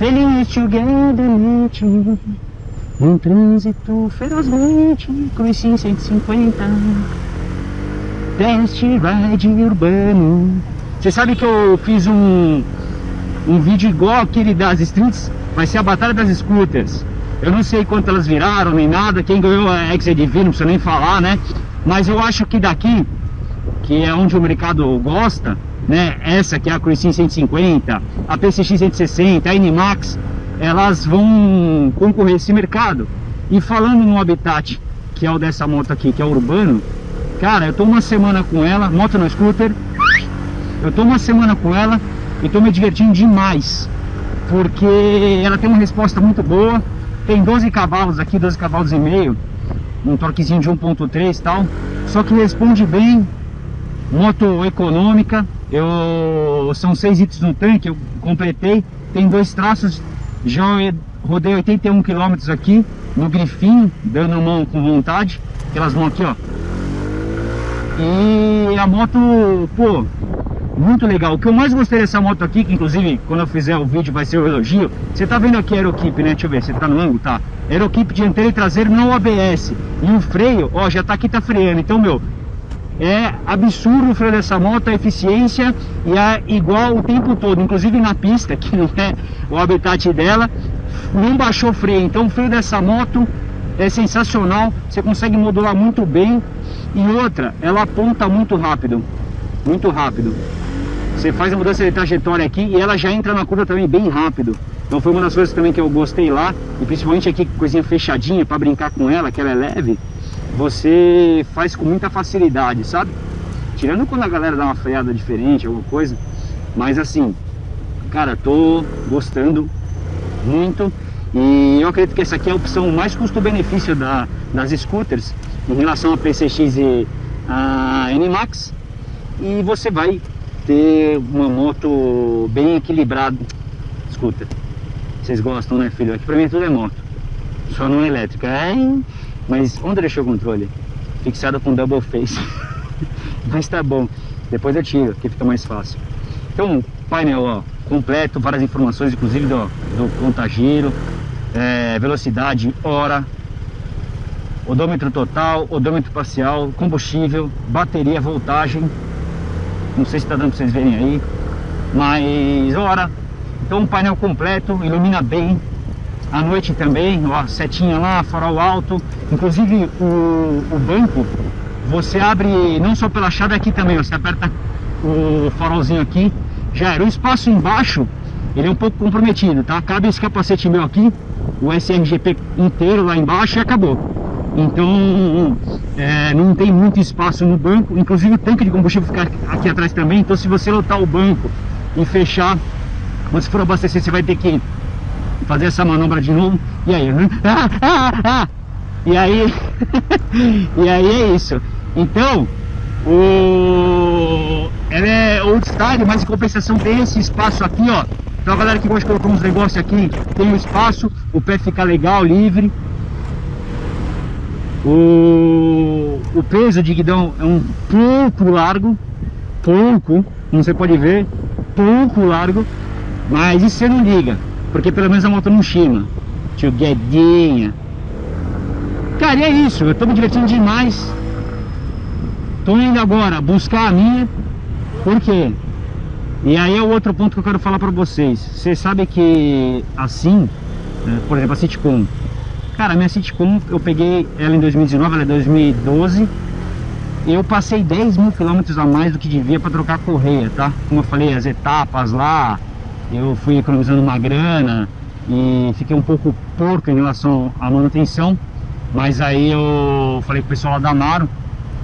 Feliz together, nature Um trânsito ferozmente Cruisinho 150 Test ride urbano. Você sabe que eu fiz um Um vídeo igual aquele das streets? Vai ser a batalha das scooters. Eu não sei quanto elas viraram nem nada. Quem ganhou é XADV, não precisa nem falar, né? Mas eu acho que daqui Que é onde o mercado gosta né? Essa que é a Cruisin 150, a PCX 160, a Animax, elas vão concorrer esse mercado. E falando no Habitat, que é o dessa moto aqui, que é urbano, cara, eu tô uma semana com ela, moto no scooter, eu tô uma semana com ela e tô me divertindo demais, porque ela tem uma resposta muito boa, tem 12 cavalos aqui, 12 cavalos e meio, um torquezinho de 1.3 e tal, só que responde bem, moto econômica, eu são seis itens no tanque, eu completei, tem dois traços, já rodei 81 km aqui no grifinho, dando mão com vontade, aquelas mãos aqui ó. E a moto, pô, muito legal. O que eu mais gostei dessa moto aqui, que inclusive quando eu fizer o vídeo vai ser o elogio, você tá vendo aqui a Aerokeep, né? Deixa eu ver, você tá no ângulo, tá? Aerokeep dianteiro e traseiro não ABS. E o freio, ó, já tá aqui, tá freando. Então, meu, é absurdo o freio dessa moto, a eficiência e é igual o tempo todo, inclusive na pista, que não é o habitat dela, não baixou freio, então o freio dessa moto é sensacional, você consegue modular muito bem e outra, ela aponta muito rápido, muito rápido. Você faz a mudança de trajetória aqui e ela já entra na curva também bem rápido. Então foi uma das coisas também que eu gostei lá, e principalmente aqui coisinha fechadinha para brincar com ela, que ela é leve você faz com muita facilidade, sabe? Tirando quando a galera dá uma freada diferente, alguma coisa. Mas assim, cara, tô gostando muito. E eu acredito que essa aqui é a opção mais custo-benefício da, das scooters em relação a PCX e a NMAX. E você vai ter uma moto bem equilibrada. Scooter. Vocês gostam, né, filho? Aqui pra mim tudo é moto. Só não é elétrica. É mas onde deixou o controle? Fixado com double face. Mas tá bom. Depois eu tiro, que fica mais fácil. Então, painel ó, completo, várias informações, inclusive do, do contagiro, é, velocidade, hora, odômetro total, odômetro parcial, combustível, bateria, voltagem. Não sei se está dando para vocês verem aí, mas hora. Então, um painel completo, ilumina bem, à noite também, ó, setinha lá, farol alto, inclusive o, o banco, você abre não só pela chave aqui também, você aperta o farolzinho aqui, já era. O espaço embaixo, ele é um pouco comprometido, tá? Cabe esse capacete meu aqui, o SRGP inteiro lá embaixo e acabou. Então, é, não tem muito espaço no banco, inclusive o tanque de combustível fica aqui atrás também, então se você lotar o banco e fechar, quando você for abastecer, você vai ter que fazer essa manobra de novo. E aí, ah, ah, ah. E aí, e aí é isso. Então, o ela é old style, mas em compensação tem esse espaço aqui, ó. Então a galera que gosta de colocar uns negócios aqui, tem um espaço, o pé fica legal, livre. O, o peso de guidão é um pouco largo, pouco, não você pode ver, pouco largo, mas isso você não liga. Porque pelo menos a moto não chima. Tio Guedinha. Cara, e é isso. Eu tô me divertindo demais. Tô indo agora buscar a minha. Por quê? E aí é o outro ponto que eu quero falar pra vocês. Vocês sabem que assim, né, por exemplo, a Citicom. Cara, a minha Citicom, eu peguei ela em 2019, ela é 2012. Eu passei 10 mil quilômetros a mais do que devia para trocar a correia, tá? Como eu falei, as etapas lá, eu fui economizando uma grana e fiquei um pouco porco em relação à manutenção, mas aí eu falei com o pessoal lá da Amaro,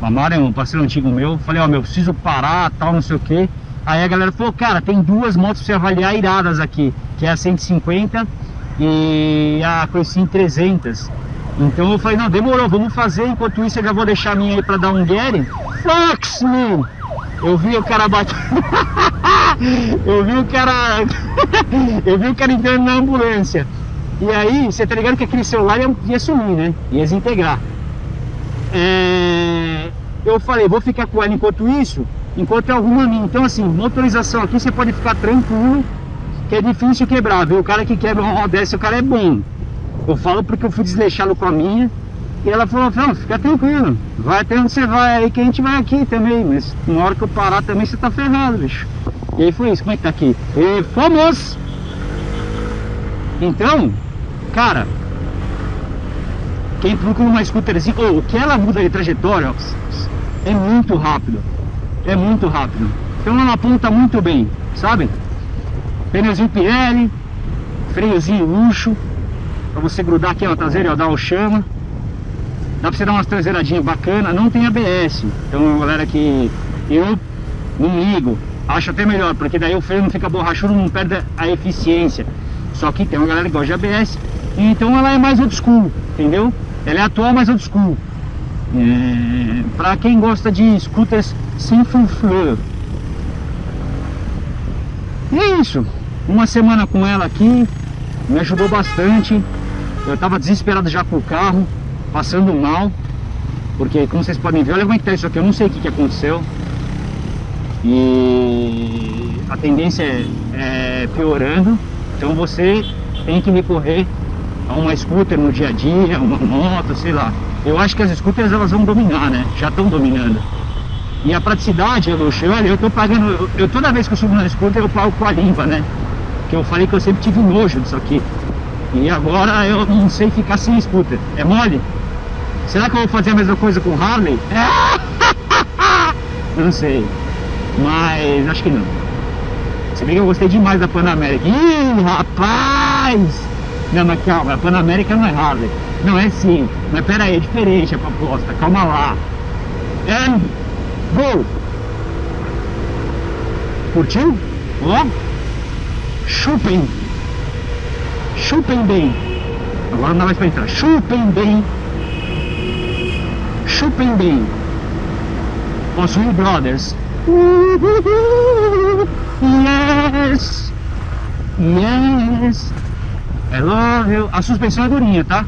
o Amaro é um parceiro antigo meu, falei, ó, oh, meu, preciso parar, tal, não sei o que. Aí a galera falou, cara, tem duas motos pra você avaliar iradas aqui, que é a 150 e a Cruisin 300. Então eu falei, não, demorou, vamos fazer, enquanto isso eu já vou deixar a minha aí pra dar um Gary. Fox, man! Eu vi o cara batendo. eu vi o cara. eu vi o cara entrando na ambulância. E aí, você tá ligado que aquele celular ia, ia sumir, né? Ia desintegrar. É... Eu falei, vou ficar com ela enquanto isso, enquanto eu arrumo a minha. Então, assim, motorização aqui você pode ficar tranquilo, que é difícil quebrar, viu? O cara que quebra uma roda dessa, o cara é bom. Eu falo porque eu fui desleixado com a minha. E ela falou, não, fica tranquilo, vai até onde você vai aí que a gente vai aqui também, mas na hora que eu parar também você tá ferrado, bicho. E aí foi isso, como é que tá aqui? E fomos! Então, cara, quem procura uma scooterzinha, ou oh, o que ela muda de trajetória, é muito rápido, é muito rápido. Então ela aponta muito bem, sabe? Pneuzinho Pirelli, freiozinho luxo, pra você grudar aqui na traseira e dar o chama. Dá pra você dar umas traseiradinhas bacanas, não tem ABS. Então galera que eu não ligo, acho até melhor, porque daí o freio não fica borrachudo, não perde a eficiência. Só que tem uma galera que gosta de ABS, então ela é mais old school, entendeu? Ela é atual, mas old school. É, pra quem gosta de scooters sem frufru. E é isso. Uma semana com ela aqui, me ajudou bastante. Eu tava desesperado já com o carro passando mal, porque como vocês podem ver, olha como é que tá isso aqui, eu não sei o que, que aconteceu. E a tendência é, é piorando, então você tem que recorrer a uma scooter no dia a dia, uma moto, sei lá. Eu acho que as scooters elas vão dominar, né? Já estão dominando. E a praticidade, eu, olha, eu tô pagando, eu, eu, toda vez que eu subo na scooter eu pago com a limpa, né? Que eu falei que eu sempre tive nojo disso aqui. E agora eu não sei ficar sem scooter. É mole? Será que eu vou fazer a mesma coisa com Harley? não sei. Mas acho que não. Se bem que eu gostei demais da Panamérica. Ih, rapaz! Não, mas calma, a Panamérica não é Harley. Não, é sim. Mas pera aí, é diferente a proposta. Calma lá. É... Gol! Curtiu? Ó! Chupem! Chupem bem! Agora não dá mais pra entrar. Chupem bem! Chupem bem. Os Will Brothers. Yes. Yes. I love you. A suspensão é durinha, tá?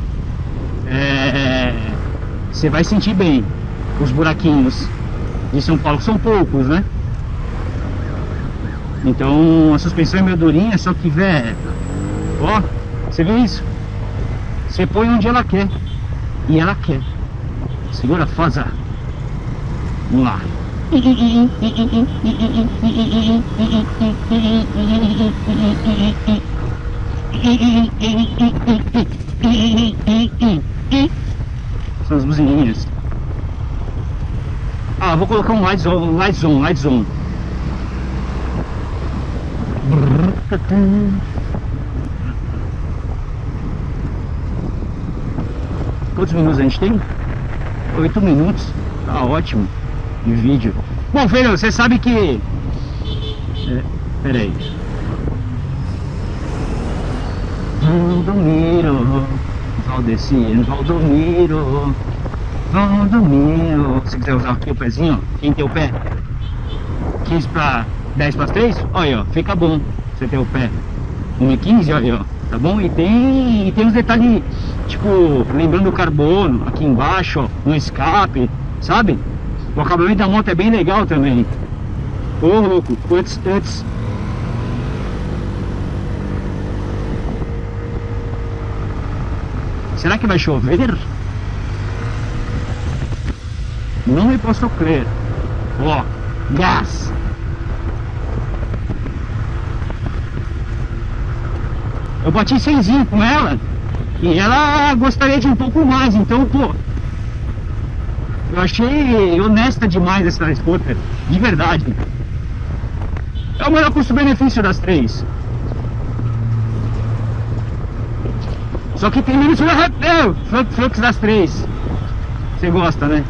É... Você vai sentir bem os buraquinhos de São Paulo, são poucos, né? Então a suspensão é meio durinha, só que, velho, ó, você vê isso? Você põe onde ela quer e ela quer. Segura, Foza. Vamos lá. São as buzininhas. Ah, vou colocar um light zone, light zone, light zone. Quantos minutos a gente tem? 8 minutos. Tá ótimo de vídeo. Bom, filho, você sabe que... É, peraí. Valdomiro, Valdecino, Valdomiro, Valdomiro. Se quiser usar aqui o pezinho, quem tem o pé? 15 para 10 para 3? Olha, ó, fica bom você ter o pé. 1,15, olha, ó tá bom? E tem, e tem uns detalhes, tipo, lembrando o carbono, aqui embaixo, ó, no escape, sabe? O acabamento da moto é bem legal também. Ô, oh, louco, antes, antes. Será que vai chover? Não me posso crer. Ó, gás. Eu bati 100 com ela e ela gostaria de um pouco mais, então, pô, eu achei honesta demais essa scooter, de verdade. É o melhor custo-benefício das três. Só que tem menos é, fluxo das três. Você gosta, né?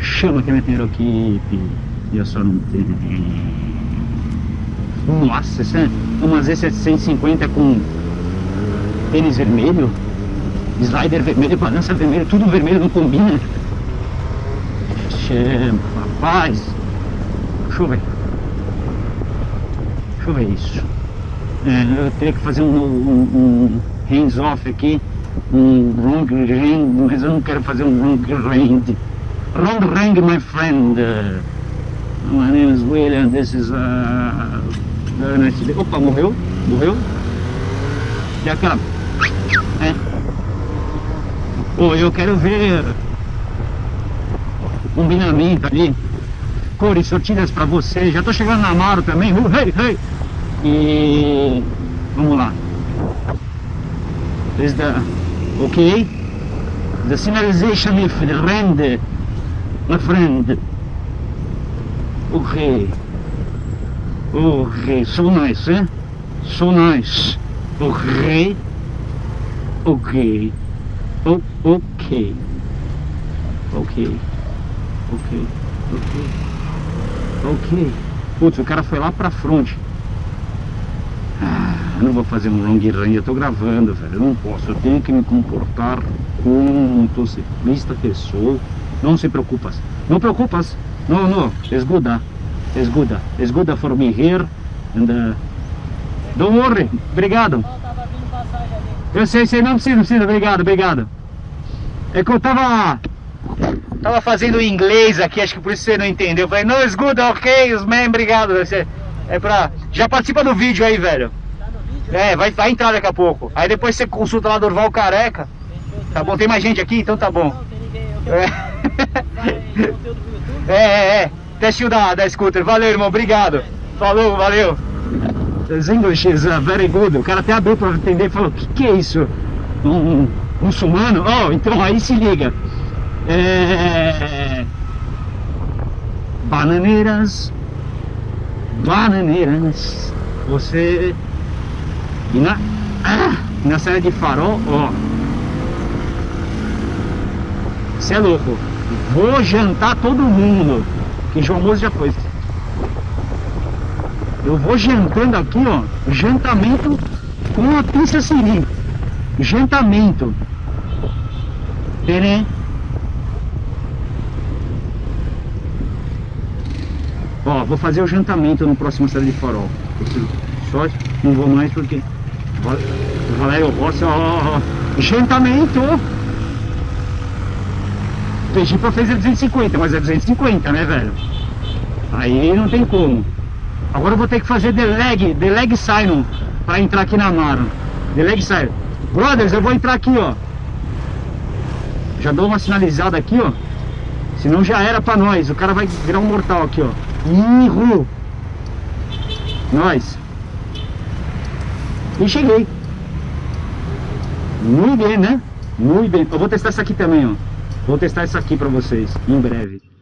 Chama que meteram aqui, e eu só não tenho. Nossa, essa é uma Z750 com tênis vermelho, slider vermelho, balança vermelha, tudo vermelho não combina. Chama, rapaz. Deixa eu ver. Deixa eu ver isso. É, eu teria que fazer um, um, um hands-off aqui um long range, mas eu não quero fazer um long range. Long range, my friend. Uh, my name is William, this is uh, to Opa, morreu? Morreu? E aquela? É. Pô, eu quero ver combinamento ali. Cores sortidas pra você. Já tô chegando na Amaro também. Uh, hey, hey. E vamos lá. Is the okay? The signalization if the rende my friend. Okay. Okay, so nice, eh? So nice. Okay. Okay. Oh, okay. Ok. Ok. Ok. Ok. Putz, o cara foi lá pra frente. Ah, não vou fazer um long range, eu tô gravando, velho. Eu não posso, eu tenho que me comportar como um motociclista que sou. Não se preocupas. Não preocupas. Não, não. Esguda. Esguda. Esguda for me here. And, uh, don't worry. Obrigado. Eu sei, sei. Não precisa, não precisa. Obrigado, obrigado. É que eu tava... Tava fazendo inglês aqui, acho que por isso você não entendeu. Eu falei, no, it's good, ok, man, obrigado. É pra... Já participa do vídeo aí, velho. É, vai, vai entrar daqui a pouco. Aí depois você consulta lá do Orval Careca. Tá bom, tem mais gente aqui? Então tá bom. É, é, é. é. Testinho da, da scooter. Valeu, irmão, obrigado. Falou, valeu. His English is uh, very good. O cara até abriu pra entender e falou, o que, que é isso? Um, um muçulmano? Oh, então aí se liga. É... Bananeiras. Bananeiras. Você... E na... Ah, na série de farol, ó. Você é louco. Vou jantar todo mundo. Que João Moço já foi. Eu vou jantando aqui, ó. Jantamento com a pista siri. Jantamento. Pera Ó, vou fazer o jantamento no próximo série de farol. Só não vou mais porque. Valério Rossi, ó, ó, ó. Jantamento! Pedi pra fazer 250, mas é 250, né, velho? Aí não tem como. Agora eu vou ter que fazer the leg, the leg sign pra entrar aqui na Amaro. The leg sign. Brothers, eu vou entrar aqui, ó. Já dou uma sinalizada aqui, ó. Senão já era pra nós. O cara vai virar um mortal aqui, ó. Irro. Nós. E cheguei. Muito bem, né? Muito bem. Eu vou testar essa aqui também, ó. Vou testar isso aqui pra vocês, em breve.